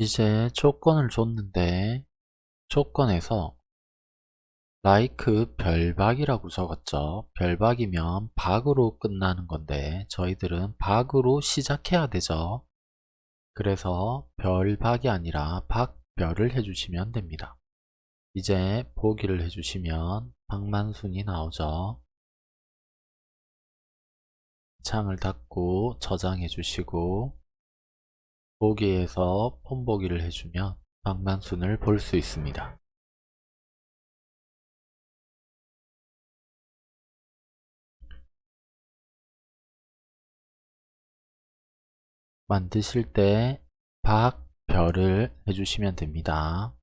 이제 조건을 줬는데 조건에서 like 별박이라고 적었죠. 별박이면 박으로 끝나는 건데 저희들은 박으로 시작해야 되죠. 그래서 별박이 아니라 박별을 해주시면 됩니다. 이제 보기를 해주시면 박만순이 나오죠. 창을 닫고 저장해 주시고 보기에서 폰보기를 해주면 박만순을 볼 수 있습니다. 만드실 때 박, 별을 해주시면 됩니다.